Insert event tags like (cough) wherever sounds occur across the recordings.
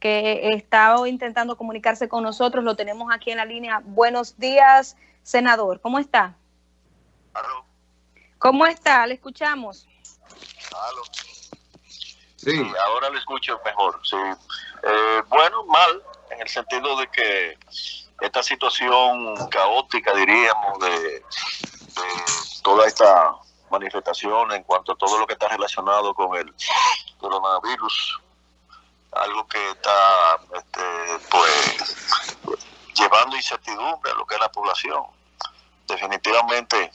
que estaba intentando comunicarse con nosotros. Lo tenemos aquí en la línea. Buenos días, senador. ¿Cómo está? ¿Aló? ¿Cómo está? Le escuchamos. ¿Aló? Sí, ahora le escucho mejor. Sí. Eh, bueno, mal, en el sentido de que esta situación caótica, diríamos, de, de toda esta manifestación en cuanto a todo lo que está relacionado con el coronavirus, algo que está este, pues llevando incertidumbre a lo que es la población. Definitivamente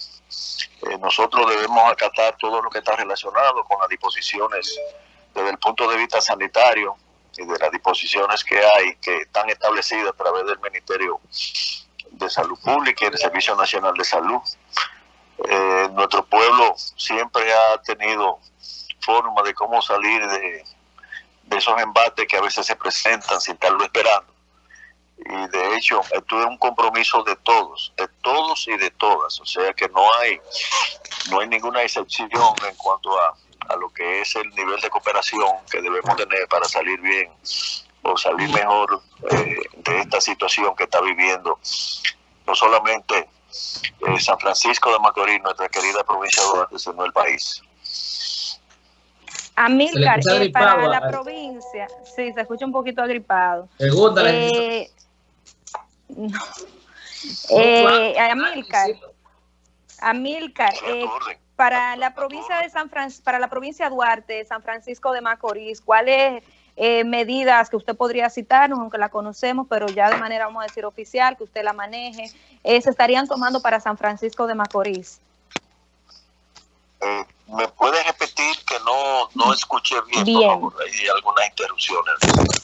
eh, nosotros debemos acatar todo lo que está relacionado con las disposiciones desde el punto de vista sanitario y de las disposiciones que hay que están establecidas a través del Ministerio de Salud Pública y del Servicio Nacional de Salud. Eh, nuestro pueblo siempre ha tenido forma de cómo salir de, esos embates que a veces se presentan sin estarlo esperando. Y de hecho, es un compromiso de todos, de todos y de todas. O sea que no hay, no hay ninguna excepción en cuanto a, a lo que es el nivel de cooperación que debemos tener para salir bien o salir mejor eh, de esta situación que está viviendo no solamente eh, San Francisco de Macorís, nuestra querida provincia de Duarte, sino el país. Amílcar, eh, para la provincia, sí, se escucha un poquito agripado. Eh, (laughs) no. eh, Amílcar, Amílcar, eh, para la provincia de San Fran para la provincia de Duarte, San Francisco de Macorís, ¿cuáles eh, medidas que usted podría citarnos, aunque la conocemos, pero ya de manera, vamos a decir, oficial, que usted la maneje, eh, se estarían tomando para San Francisco de Macorís? Eh, ¿Me puede repetir que no, no escuché bien, bien. por favor? Hay algunas interrupciones.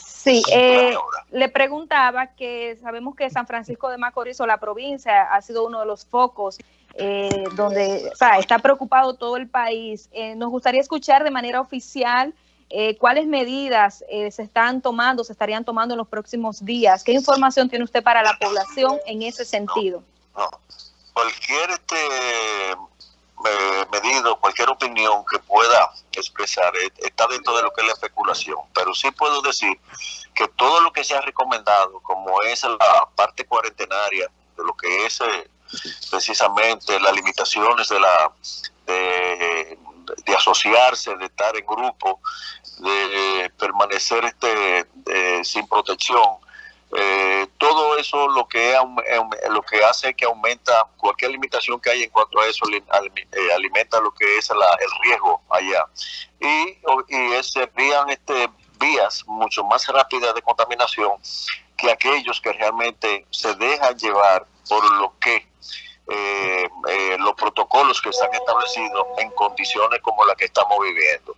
Sí, eh, le preguntaba que sabemos que San Francisco de Macorís o la provincia ha sido uno de los focos eh, donde o sea, está preocupado todo el país. Eh, nos gustaría escuchar de manera oficial eh, cuáles medidas eh, se están tomando, se estarían tomando en los próximos días. ¿Qué información tiene usted para la población en ese sentido? No, no. Cualquier este, medido, cualquier opinión que pueda expresar eh, está dentro de lo que es la especulación, pero sí puedo decir que todo lo que se ha recomendado, como es la parte cuarentenaria, de lo que es eh, precisamente las limitaciones de la de, asociarse, de estar en grupo, de permanecer este de, sin protección, eh, todo eso lo que lo que hace que aumenta cualquier limitación que hay en cuanto a eso eh, alimenta lo que es la, el riesgo allá. Y, y serían este vías mucho más rápidas de contaminación que aquellos que realmente se dejan llevar por lo que eh, eh, los protocolos que se han establecido en condiciones como la que estamos viviendo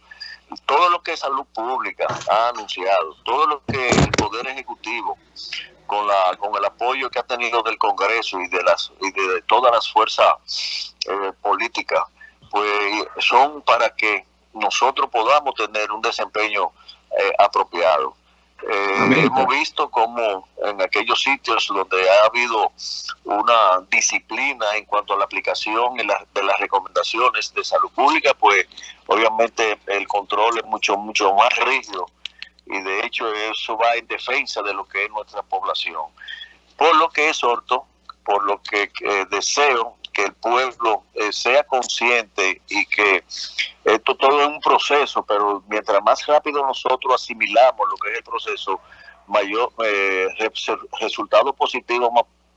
todo lo que salud pública ha anunciado, todo lo que el Poder Ejecutivo, con, la, con el apoyo que ha tenido del Congreso y de, las, y de todas las fuerzas eh, políticas, pues son para que nosotros podamos tener un desempeño eh, apropiado. Eh, hemos visto como en aquellos sitios donde ha habido una disciplina en cuanto a la aplicación de, la, de las recomendaciones de salud pública, pues obviamente el control es mucho, mucho más rígido y de hecho eso va en defensa de lo que es nuestra población. Por lo que exhorto, por lo que eh, deseo que el pueblo eh, sea consciente y que esto todo es un proceso, pero mientras más rápido nosotros asimilamos lo que es el proceso, mayor eh, resultado positivo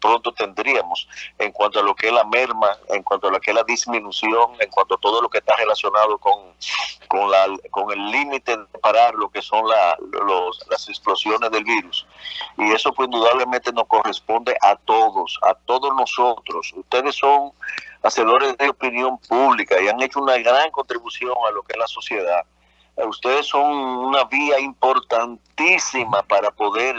pronto tendríamos en cuanto a lo que es la merma, en cuanto a lo que es la disminución, en cuanto a todo lo que está relacionado con, con, el límite de parar lo que son la, las explosiones del virus. Y eso pues indudablemente nos corresponde a todos, a todos nosotros. Ustedes son hacedores de opinión pública y han hecho una gran contribución a lo que es la sociedad ustedes son una vía importantísima para poder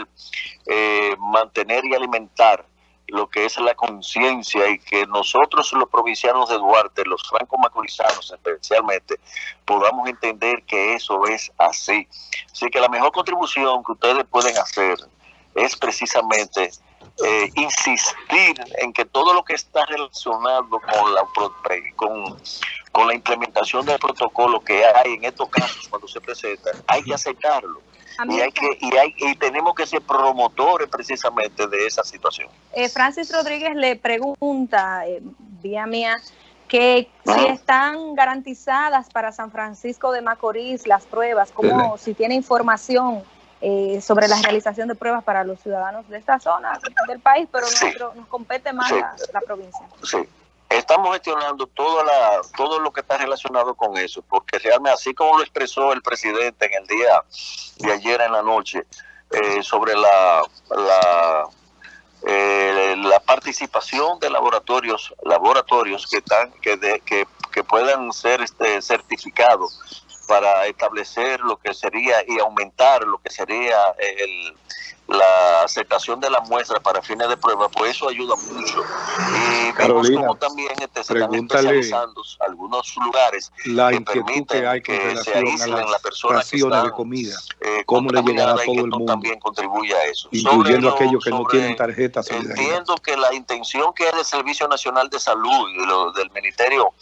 eh, mantener y alimentar lo que es la conciencia y que nosotros los provincianos de Duarte, los franco-macorizanos especialmente, podamos entender que eso es así. Así que la mejor contribución que ustedes pueden hacer es precisamente eh, insistir en que todo lo que está relacionado con la, con, con la implementación del protocolo que hay en estos casos cuando se presenta, hay que aceptarlo y, hay que, y, hay, y tenemos que ser promotores precisamente de esa situación. Eh, Francis Rodríguez le pregunta, eh, vía mía, que si están garantizadas para San Francisco de Macorís las pruebas, como si tiene información eh, sobre la realización de pruebas para los ciudadanos de esta zona del país, pero nos compete más la, provincia. Sí, estamos gestionando toda la, todo lo que está relacionado con eso, porque realmente así como lo expresó el presidente en el día de ayer en la noche eh, sobre la, la eh, la participación de laboratorios laboratorios que están que, que, que puedan ser este certificados para establecer lo que sería y aumentar lo que sería el, la aceptación de la muestra para fines de prueba, pues eso ayuda mucho. Y vemos como también este, se están especializando algunos lugares la que permiten que, se aíslen las personas que están, de comida, eh, cómo le llegará a todo el mundo. también contribuye a eso. Incluyendo aquellos que no tienen tarjeta Entiendo que la intención que es del Servicio Nacional de Salud y lo, del Ministerio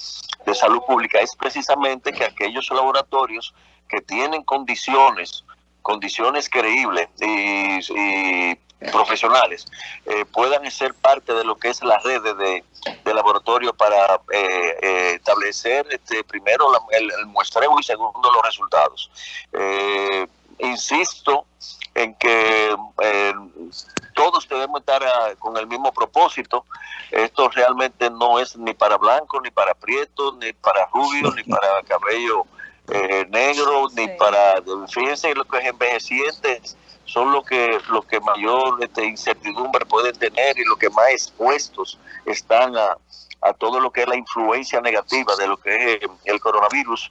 de Salud Pública es precisamente que aquellos laboratorios que tienen condiciones condiciones creíbles y, profesionales eh, puedan ser parte de lo que es la red de, de laboratorio para eh, eh, establecer este, primero el, muestreo y segundo los resultados. Insisto en que todos debemos estar ah, con el mismo propósito. Esto realmente no es ni para blanco, ni para prieto, ni para rubio, ni para cabello eh, negro, ni para, fíjense, los que es envejecientes son los que, los que mayor este, incertidumbre pueden tener y los que más expuestos están a, a todo lo que es la influencia negativa de lo que es el coronavirus.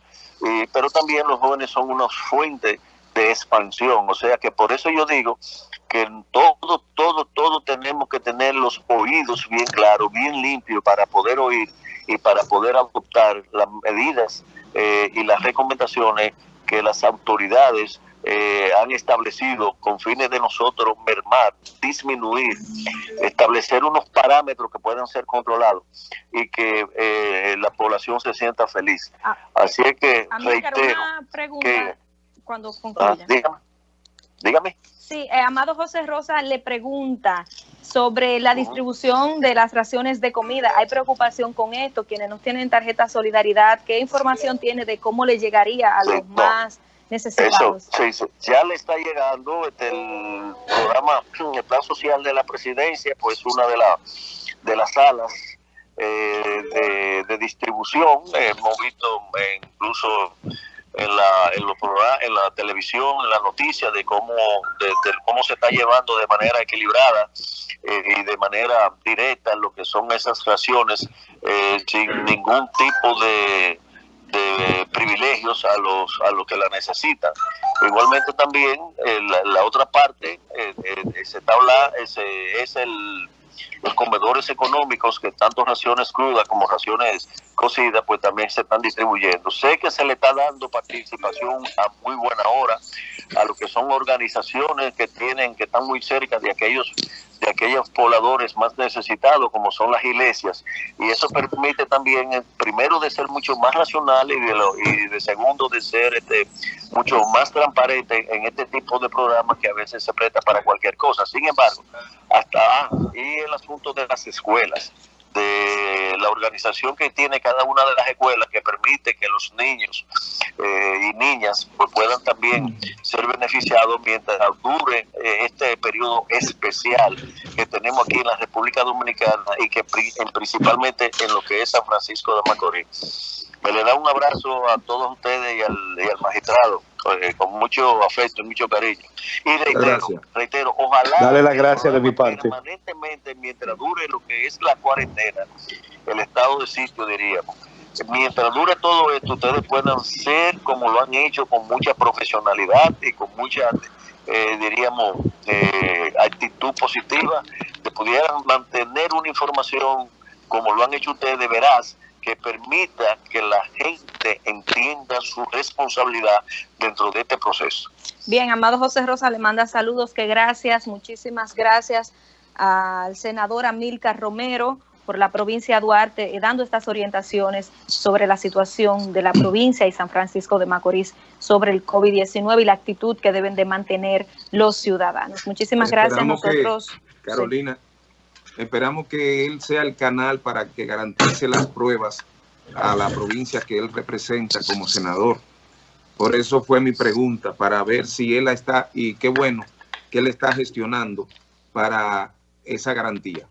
pero también los jóvenes son una fuente de expansión, o sea que por eso yo digo que todo, todo, todo tenemos que tener los oídos bien claros, bien limpios para poder oír y para poder adoptar las medidas eh, y las recomendaciones que las autoridades eh, han establecido con fines de nosotros mermar, disminuir, establecer unos parámetros que puedan ser controlados y que eh, la población se sienta feliz. Ah, Así es que reitero que, cuando ah, dígame, dígame. Sí, eh, Amado José Rosa le pregunta sobre la distribución de las raciones de comida. ¿Hay preocupación con esto? Quienes no tienen tarjeta Solidaridad, ¿qué información tiene de cómo le llegaría a los más necesitados? sí, ya le está llegando este, el programa, el plan social de la presidencia, pues una de, la, de las salas eh, de, distribución. hemos visto eh, incluso en la, en, los en la televisión, en la noticia de cómo, de, cómo se está llevando de manera equilibrada eh, y de manera directa lo que son esas raciones eh, sin ningún tipo de, de privilegios a los a los que la necesitan. Igualmente también eh, la, otra parte se está ese es el los comedores económicos que tanto raciones crudas como raciones cocidas pues también se están distribuyendo. Sé que se le está dando participación a muy buena hora a lo que son organizaciones que tienen que están muy cerca de aquellos de aquellos pobladores más necesitados como son las iglesias. Y eso permite también eh, primero de ser mucho más racional y de, lo, y de segundo de ser este mucho más transparente en este tipo de programas que a veces se presta para cualquier cosa. Sin embargo hasta y el asunto de las escuelas de la organización que tiene cada una de las escuelas que permite que los niños eh, y niñas pues, puedan también ser beneficiados mientras dure eh, este periodo especial que tenemos aquí en la República Dominicana y que principalmente en lo que es San Francisco de Macorís. Me le da un abrazo a todos ustedes y al, y al magistrado eh, con mucho afecto y mucho cariño. Y reitero, reitero ojalá Dale la gracia de mi parte. permanentemente mientras dure lo que es la cuarentena, el estado de sitio diríamos. Mientras dure todo esto, ustedes puedan ser como lo han hecho con mucha profesionalidad y con mucha, eh, diríamos, eh, actitud positiva, de pudieran mantener una información como lo han hecho ustedes de veraz, que permita que la gente entienda su responsabilidad dentro de este proceso. Bien, amado José Rosa, le manda saludos, que gracias, muchísimas gracias al senador Amilcar Romero por la provincia de Duarte, eh, dando estas orientaciones sobre la situación de la provincia y San Francisco de Macorís sobre el COVID-19 y la actitud que deben de mantener los ciudadanos. Muchísimas gracias. Nosotros, Carolina, esperamos que él sea el canal para que garantice las pruebas a la provincia que él representa como senador. Por eso fue mi pregunta, para ver si él está, y qué bueno que él está gestionando para esa garantía.